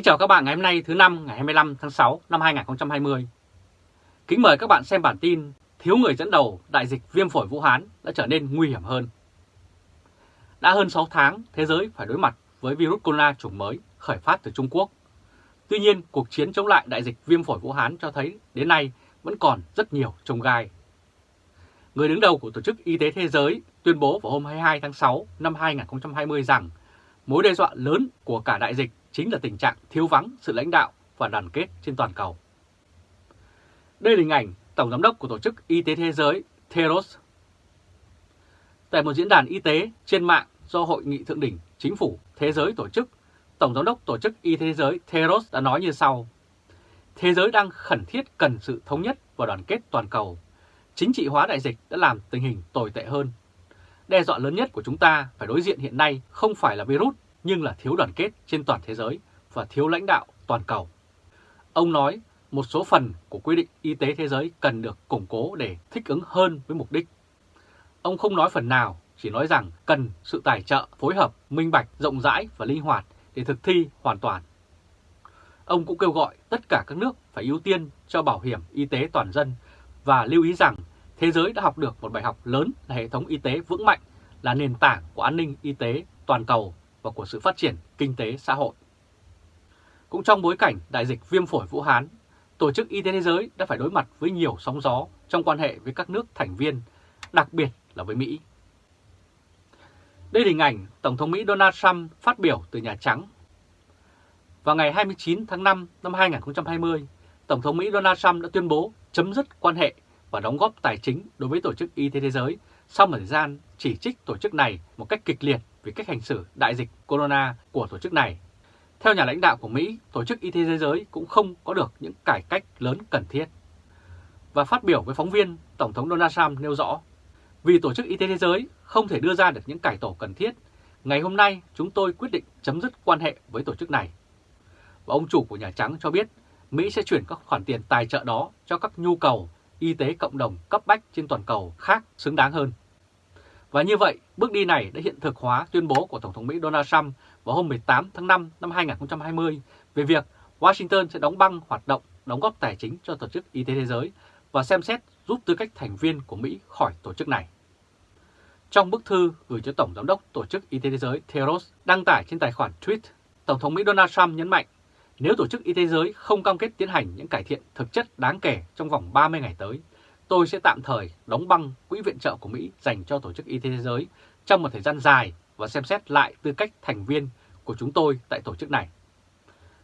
Kính chào các bạn ngày hôm nay, thứ năm, ngày 25 tháng 6 năm 2020. Kính mời các bạn xem bản tin Thiếu người dẫn đầu đại dịch viêm phổi Vũ Hán đã trở nên nguy hiểm hơn. Đã hơn 6 tháng, thế giới phải đối mặt với virus corona chủng mới khởi phát từ Trung Quốc. Tuy nhiên, cuộc chiến chống lại đại dịch viêm phổi Vũ Hán cho thấy đến nay vẫn còn rất nhiều trông gai. Người đứng đầu của Tổ chức Y tế Thế giới tuyên bố vào hôm 22 tháng 6 năm 2020 rằng mối đe dọa lớn của cả đại dịch chính là tình trạng thiếu vắng sự lãnh đạo và đoàn kết trên toàn cầu. Đây là hình ảnh Tổng Giám đốc của Tổ chức Y tế Thế giới Theros. Tại một diễn đàn y tế trên mạng do Hội nghị Thượng đỉnh Chính phủ Thế giới tổ chức, Tổng Giám đốc Tổ chức Y tế Thế giới Theros đã nói như sau. Thế giới đang khẩn thiết cần sự thống nhất và đoàn kết toàn cầu. Chính trị hóa đại dịch đã làm tình hình tồi tệ hơn. Đe dọa lớn nhất của chúng ta phải đối diện hiện nay không phải là virus nhưng là thiếu đoàn kết trên toàn thế giới và thiếu lãnh đạo toàn cầu. Ông nói một số phần của quy định y tế thế giới cần được củng cố để thích ứng hơn với mục đích. Ông không nói phần nào, chỉ nói rằng cần sự tài trợ, phối hợp, minh bạch, rộng rãi và linh hoạt để thực thi hoàn toàn. Ông cũng kêu gọi tất cả các nước phải ưu tiên cho bảo hiểm y tế toàn dân và lưu ý rằng thế giới đã học được một bài học lớn là hệ thống y tế vững mạnh là nền tảng của an ninh y tế toàn cầu và của sự phát triển kinh tế xã hội. Cũng trong bối cảnh đại dịch viêm phổi Vũ Hán, Tổ chức Y tế Thế giới đã phải đối mặt với nhiều sóng gió trong quan hệ với các nước thành viên, đặc biệt là với Mỹ. Đây là hình ảnh Tổng thống Mỹ Donald Trump phát biểu từ Nhà Trắng. Vào ngày 29 tháng 5 năm 2020, Tổng thống Mỹ Donald Trump đã tuyên bố chấm dứt quan hệ và đóng góp tài chính đối với Tổ chức Y tế Thế giới sau một thời gian chỉ trích tổ chức này một cách kịch liệt về cách hành xử đại dịch corona của tổ chức này. Theo nhà lãnh đạo của Mỹ, Tổ chức Y tế Thế giới cũng không có được những cải cách lớn cần thiết. Và phát biểu với phóng viên, Tổng thống Donald Trump nêu rõ, vì Tổ chức Y tế Thế giới không thể đưa ra được những cải tổ cần thiết, ngày hôm nay chúng tôi quyết định chấm dứt quan hệ với tổ chức này. Và ông chủ của Nhà Trắng cho biết Mỹ sẽ chuyển các khoản tiền tài trợ đó cho các nhu cầu y tế cộng đồng cấp bách trên toàn cầu khác xứng đáng hơn. Và như vậy, bước đi này đã hiện thực hóa tuyên bố của Tổng thống Mỹ Donald Trump vào hôm 18 tháng 5 năm 2020 về việc Washington sẽ đóng băng hoạt động đóng góp tài chính cho Tổ chức Y tế Thế giới và xem xét rút tư cách thành viên của Mỹ khỏi tổ chức này. Trong bức thư gửi cho Tổng Giám đốc Tổ chức Y tế Thế giới Theros đăng tải trên tài khoản tweet, Tổng thống Mỹ Donald Trump nhấn mạnh nếu Tổ chức Y tế Thế giới không cam kết tiến hành những cải thiện thực chất đáng kể trong vòng 30 ngày tới, tôi sẽ tạm thời đóng băng quỹ viện trợ của Mỹ dành cho Tổ chức Y tế Thế giới trong một thời gian dài và xem xét lại tư cách thành viên của chúng tôi tại tổ chức này.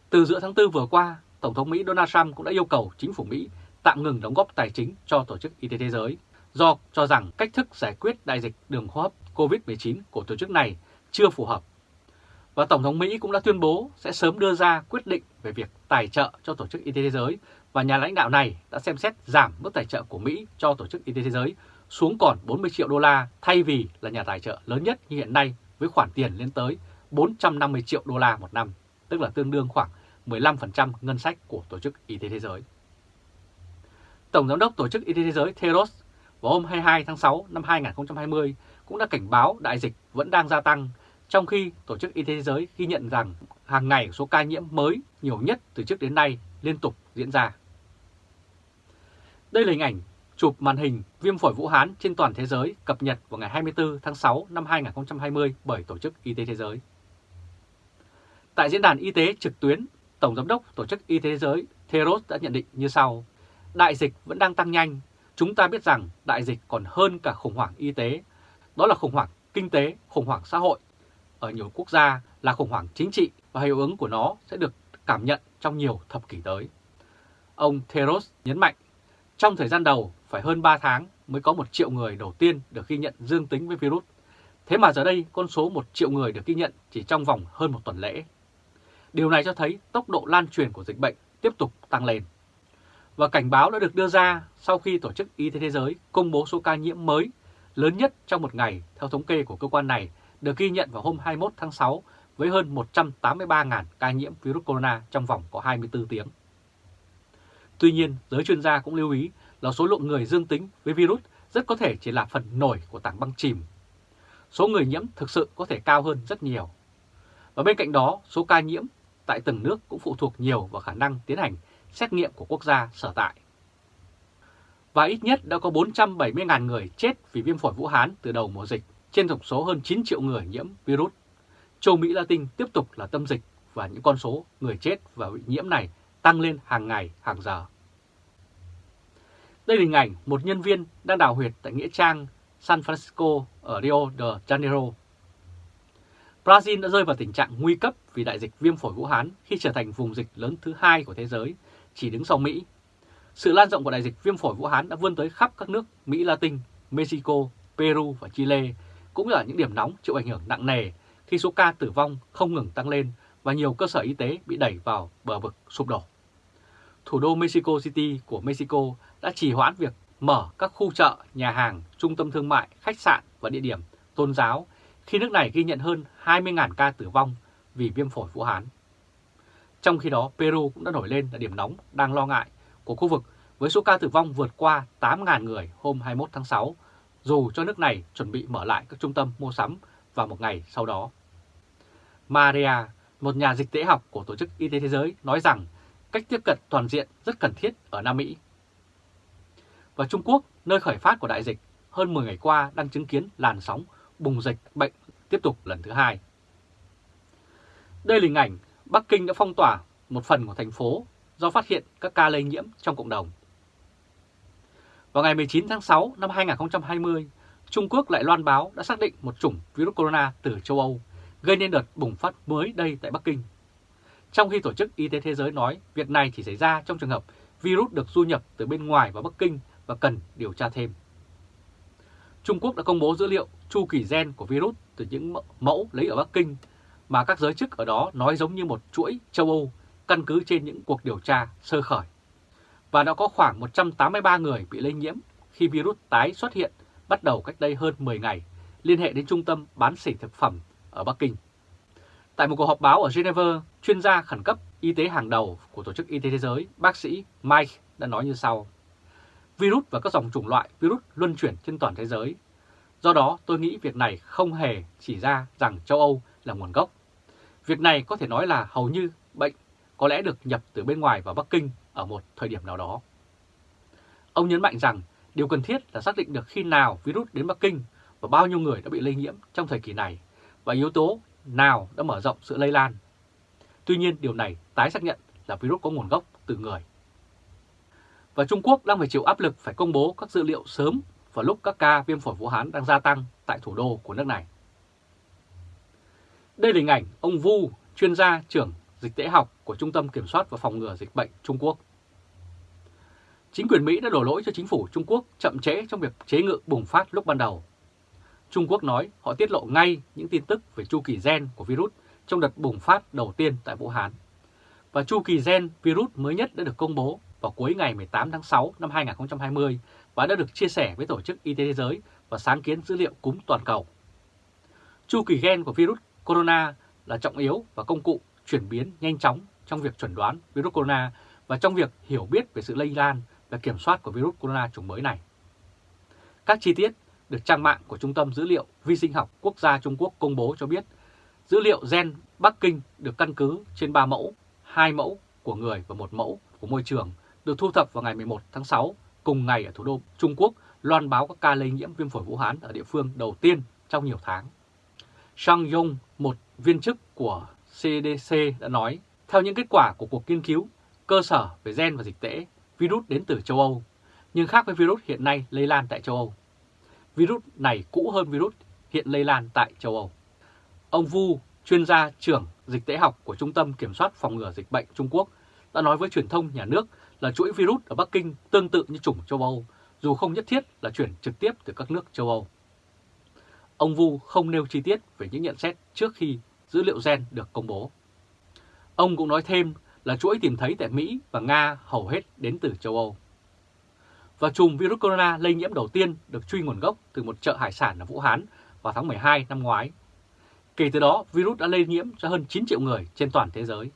Từ giữa tháng 4 vừa qua, Tổng thống Mỹ Donald Trump cũng đã yêu cầu chính phủ Mỹ tạm ngừng đóng góp tài chính cho Tổ chức Y tế Thế giới do cho rằng cách thức giải quyết đại dịch đường hô hấp COVID-19 của tổ chức này chưa phù hợp. Và Tổng thống Mỹ cũng đã tuyên bố sẽ sớm đưa ra quyết định về việc tài trợ cho Tổ chức Y tế Thế giới và nhà lãnh đạo này đã xem xét giảm mức tài trợ của Mỹ cho Tổ chức Y tế Thế giới xuống còn 40 triệu đô la thay vì là nhà tài trợ lớn nhất như hiện nay với khoản tiền lên tới 450 triệu đô la một năm, tức là tương đương khoảng 15% ngân sách của Tổ chức Y tế Thế giới. Tổng Giám đốc Tổ chức Y tế Thế giới Theros vào hôm 22 tháng 6 năm 2020 cũng đã cảnh báo đại dịch vẫn đang gia tăng, trong khi Tổ chức Y tế Thế giới ghi nhận rằng hàng ngày số ca nhiễm mới nhiều nhất từ trước đến nay liên tục diễn ra. Đây là hình ảnh chụp màn hình viêm phổi Vũ Hán trên toàn thế giới cập nhật vào ngày 24 tháng 6 năm 2020 bởi Tổ chức Y tế Thế giới. Tại diễn đàn y tế trực tuyến, Tổng Giám đốc Tổ chức Y tế Thế giới Theros đã nhận định như sau. Đại dịch vẫn đang tăng nhanh. Chúng ta biết rằng đại dịch còn hơn cả khủng hoảng y tế. Đó là khủng hoảng kinh tế, khủng hoảng xã hội. Ở nhiều quốc gia là khủng hoảng chính trị và hiệu ứng của nó sẽ được cảm nhận trong nhiều thập kỷ tới. Ông Theros nhấn mạnh, trong thời gian đầu phải hơn 3 tháng mới có một triệu người đầu tiên được ghi nhận dương tính với virus. Thế mà giờ đây con số 1 triệu người được ghi nhận chỉ trong vòng hơn một tuần lễ. Điều này cho thấy tốc độ lan truyền của dịch bệnh tiếp tục tăng lên. Và cảnh báo đã được đưa ra sau khi Tổ chức Y tế Thế giới công bố số ca nhiễm mới lớn nhất trong một ngày theo thống kê của cơ quan này được ghi nhận vào hôm 21 tháng 6 với hơn 183.000 ca nhiễm virus corona trong vòng có 24 tiếng. Tuy nhiên, giới chuyên gia cũng lưu ý là số lượng người dương tính với virus rất có thể chỉ là phần nổi của tảng băng chìm. Số người nhiễm thực sự có thể cao hơn rất nhiều. Và bên cạnh đó, số ca nhiễm tại từng nước cũng phụ thuộc nhiều vào khả năng tiến hành xét nghiệm của quốc gia sở tại. Và ít nhất đã có 470.000 người chết vì viêm phổi Vũ Hán từ đầu mùa dịch, trên tổng số hơn 9 triệu người nhiễm virus. Châu Mỹ Latin tiếp tục là tâm dịch và những con số người chết và bị nhiễm này tăng lên hàng ngày, hàng giờ. Đây là hình ảnh một nhân viên đang đào huyệt tại Nghĩa Trang San Francisco ở Rio de Janeiro. Brazil đã rơi vào tình trạng nguy cấp vì đại dịch viêm phổi Vũ Hán khi trở thành vùng dịch lớn thứ hai của thế giới, chỉ đứng sau Mỹ. Sự lan rộng của đại dịch viêm phổi Vũ Hán đã vươn tới khắp các nước Mỹ Latin, Mexico, Peru và Chile, cũng là những điểm nóng chịu ảnh hưởng nặng nề khi số ca tử vong không ngừng tăng lên và nhiều cơ sở y tế bị đẩy vào bờ vực sụp đổ. Thủ đô Mexico City của Mexico đã trì hoãn việc mở các khu chợ, nhà hàng, trung tâm thương mại, khách sạn và địa điểm tôn giáo khi nước này ghi nhận hơn 20.000 ca tử vong vì viêm phổi Vũ Hán. Trong khi đó, Peru cũng đã nổi lên là điểm nóng đang lo ngại của khu vực với số ca tử vong vượt qua 8.000 người hôm 21 tháng 6, dù cho nước này chuẩn bị mở lại các trung tâm mua sắm vào một ngày sau đó. Maria, một nhà dịch tễ học của Tổ chức Y tế Thế giới, nói rằng cách tiếp cận toàn diện rất cần thiết ở Nam Mỹ. Và Trung Quốc, nơi khởi phát của đại dịch, hơn 10 ngày qua đang chứng kiến làn sóng bùng dịch bệnh tiếp tục lần thứ hai. Đây là hình ảnh Bắc Kinh đã phong tỏa một phần của thành phố do phát hiện các ca lây nhiễm trong cộng đồng. Vào ngày 19 tháng 6 năm 2020, Trung Quốc lại loan báo đã xác định một chủng virus corona từ châu Âu, gây nên đợt bùng phát mới đây tại Bắc Kinh. Trong khi Tổ chức Y tế Thế giới nói việc này chỉ xảy ra trong trường hợp virus được du nhập từ bên ngoài vào Bắc Kinh và cần điều tra thêm. Trung Quốc đã công bố dữ liệu chu kỳ gen của virus từ những mẫu lấy ở Bắc Kinh mà các giới chức ở đó nói giống như một chuỗi châu Âu căn cứ trên những cuộc điều tra sơ khởi. Và đã có khoảng 183 người bị lây nhiễm khi virus tái xuất hiện bắt đầu cách đây hơn 10 ngày, liên hệ đến trung tâm bán sỉ thực phẩm ở Bắc Kinh. Tại một cuộc họp báo ở Geneva, chuyên gia khẩn cấp y tế hàng đầu của Tổ chức Y tế Thế giới, bác sĩ Mike đã nói như sau. Virus và các dòng chủng loại virus luân chuyển trên toàn thế giới. Do đó tôi nghĩ việc này không hề chỉ ra rằng châu Âu là nguồn gốc. Việc này có thể nói là hầu như bệnh có lẽ được nhập từ bên ngoài vào Bắc Kinh ở một thời điểm nào đó. Ông nhấn mạnh rằng điều cần thiết là xác định được khi nào virus đến Bắc Kinh và bao nhiêu người đã bị lây nhiễm trong thời kỳ này và yếu tố nào đã mở rộng sự lây lan. Tuy nhiên điều này tái xác nhận là virus có nguồn gốc từ người. Và Trung Quốc đang phải chịu áp lực phải công bố các dữ liệu sớm vào lúc các ca viêm phổi Vũ Hán đang gia tăng tại thủ đô của nước này. Đây là hình ảnh ông Vu, chuyên gia trưởng dịch tễ học của Trung tâm Kiểm soát và Phòng ngừa Dịch bệnh Trung Quốc. Chính quyền Mỹ đã đổ lỗi cho chính phủ Trung Quốc chậm trễ trong việc chế ngự bùng phát lúc ban đầu. Trung Quốc nói họ tiết lộ ngay những tin tức về chu kỳ gen của virus trong đợt bùng phát đầu tiên tại Vũ Hán. Và chu kỳ gen virus mới nhất đã được công bố vào cuối ngày 18 tháng 6 năm 2020 và đã được chia sẻ với Tổ chức Y tế Thế giới và sáng kiến dữ liệu cúm toàn cầu. Chu kỳ gen của virus corona là trọng yếu và công cụ chuyển biến nhanh chóng trong việc chuẩn đoán virus corona và trong việc hiểu biết về sự lây lan là kiểm soát của virus corona chủng mới này. Các chi tiết được trang mạng của Trung tâm Dữ liệu Vi sinh học Quốc gia Trung Quốc công bố cho biết dữ liệu gen Bắc Kinh được căn cứ trên 3 mẫu, 2 mẫu của người và một mẫu của môi trường được thu thập vào ngày 11 tháng 6 cùng ngày ở thủ đô Trung Quốc loan báo các ca lây nhiễm viêm phổi Vũ Hán ở địa phương đầu tiên trong nhiều tháng. Shang Yong, một viên chức của CDC đã nói, theo những kết quả của cuộc nghiên cứu cơ sở về gen và dịch tễ, virus đến từ châu Âu, nhưng khác với virus hiện nay lây lan tại châu Âu. Virus này cũ hơn virus hiện lây lan tại châu Âu. Ông Vu, chuyên gia trưởng dịch tễ học của Trung tâm Kiểm soát Phòng ngừa Dịch bệnh Trung Quốc, đã nói với truyền thông nhà nước là chuỗi virus ở Bắc Kinh tương tự như chủng châu Âu, dù không nhất thiết là chuyển trực tiếp từ các nước châu Âu. Ông Vu không nêu chi tiết về những nhận xét trước khi dữ liệu gen được công bố. Ông cũng nói thêm là chuỗi tìm thấy tại Mỹ và Nga hầu hết đến từ châu Âu. Và chùm virus corona lây nhiễm đầu tiên được truy nguồn gốc từ một chợ hải sản ở Vũ Hán vào tháng 12 năm ngoái. Kể từ đó, virus đã lây nhiễm cho hơn 9 triệu người trên toàn thế giới.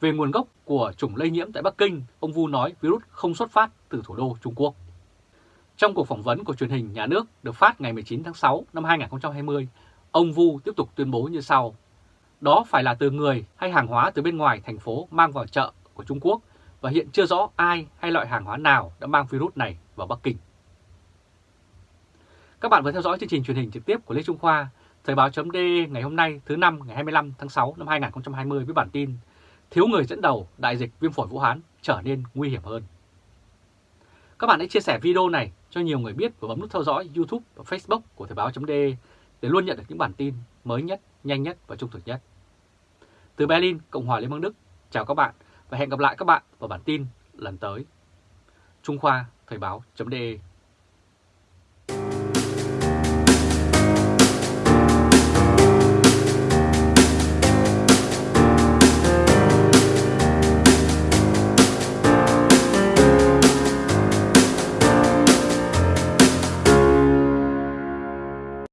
Về nguồn gốc của chủng lây nhiễm tại Bắc Kinh, ông Vu nói virus không xuất phát từ thủ đô Trung Quốc. Trong cuộc phỏng vấn của truyền hình nhà nước được phát ngày 19 tháng 6 năm 2020, ông Vu tiếp tục tuyên bố như sau đó phải là từ người hay hàng hóa từ bên ngoài thành phố mang vào chợ của Trung Quốc và hiện chưa rõ ai hay loại hàng hóa nào đã mang virus này vào Bắc Kinh. Các bạn vừa theo dõi chương trình truyền hình trực tiếp của Lê Trung Khoa, Thời báo chấm ngày hôm nay thứ năm ngày 25 tháng 6 năm 2020 với bản tin Thiếu người dẫn đầu đại dịch viêm phổi Vũ Hán trở nên nguy hiểm hơn. Các bạn hãy chia sẻ video này cho nhiều người biết và bấm nút theo dõi YouTube và Facebook của Thời báo chấm để luôn nhận được những bản tin mới nhất, nhanh nhất và trung thực nhất. Từ Berlin, Cộng hòa Liên bang Đức, chào các bạn và hẹn gặp lại các bạn vào bản tin lần tới. Trung Khoa Thời Báo .de